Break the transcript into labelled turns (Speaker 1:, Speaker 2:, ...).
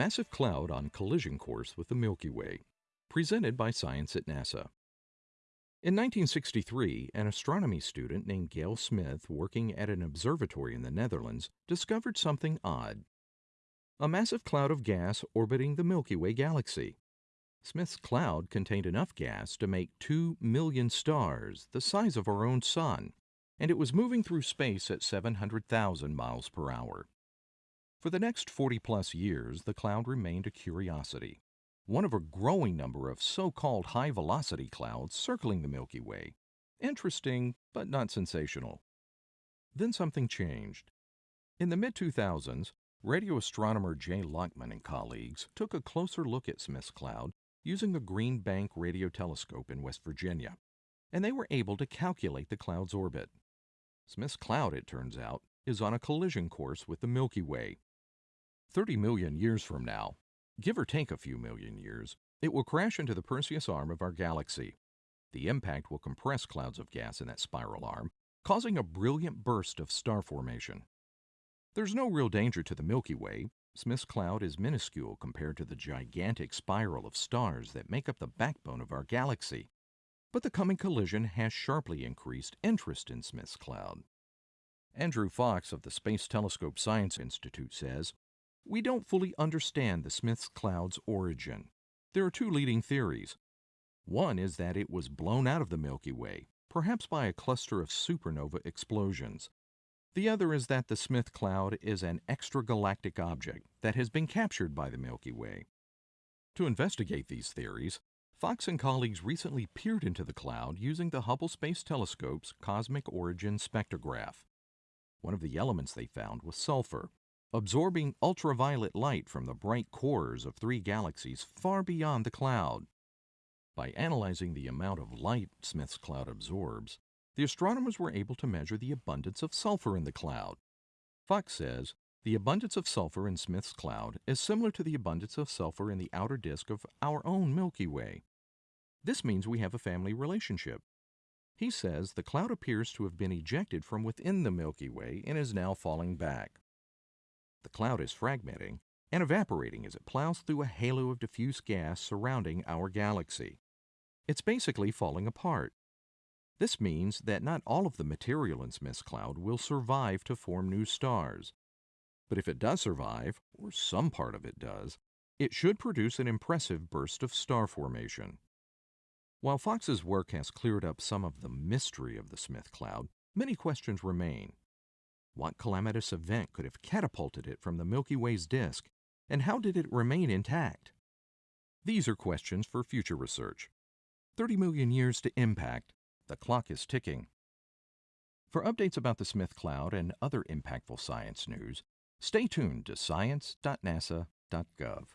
Speaker 1: Massive cloud on collision course with the Milky Way. Presented by Science at NASA. In 1963, an astronomy student named Gail Smith, working at an observatory in the Netherlands, discovered something odd. A massive cloud of gas orbiting the Milky Way galaxy. Smith's cloud contained enough gas to make 2 million stars, the size of our own sun, and it was moving through space at 700,000 miles per hour. For the next 40 plus years, the cloud remained a curiosity, one of a growing number of so called high velocity clouds circling the Milky Way. Interesting, but not sensational. Then something changed. In the mid 2000s, radio astronomer Jay Lockman and colleagues took a closer look at Smith's cloud using the Green Bank Radio Telescope in West Virginia, and they were able to calculate the cloud's orbit. Smith's cloud, it turns out, is on a collision course with the Milky Way, 30 million years from now, give or take a few million years, it will crash into the Perseus arm of our galaxy. The impact will compress clouds of gas in that spiral arm, causing a brilliant burst of star formation. There's no real danger to the Milky Way. Smith's cloud is minuscule compared to the gigantic spiral of stars that make up the backbone of our galaxy. But the coming collision has sharply increased interest in Smith's cloud. Andrew Fox of the Space Telescope Science Institute says we don't fully understand the Smith's cloud's origin. There are two leading theories. One is that it was blown out of the Milky Way, perhaps by a cluster of supernova explosions. The other is that the Smith cloud is an extragalactic object that has been captured by the Milky Way. To investigate these theories, Fox and colleagues recently peered into the cloud using the Hubble Space Telescope's Cosmic Origin Spectrograph. One of the elements they found was sulfur, absorbing ultraviolet light from the bright cores of three galaxies far beyond the cloud. By analyzing the amount of light Smith's cloud absorbs, the astronomers were able to measure the abundance of sulfur in the cloud. Fox says the abundance of sulfur in Smith's cloud is similar to the abundance of sulfur in the outer disk of our own Milky Way. This means we have a family relationship. He says the cloud appears to have been ejected from within the Milky Way and is now falling back. The cloud is fragmenting and evaporating as it plows through a halo of diffuse gas surrounding our galaxy. It's basically falling apart. This means that not all of the material in Smith's cloud will survive to form new stars. But if it does survive, or some part of it does, it should produce an impressive burst of star formation. While Fox's work has cleared up some of the mystery of the Smith cloud, many questions remain. What calamitous event could have catapulted it from the Milky Way's disk, and how did it remain intact? These are questions for future research. 30 million years to impact, the clock is ticking. For updates about the Smith Cloud and other impactful science news, stay tuned to science.nasa.gov.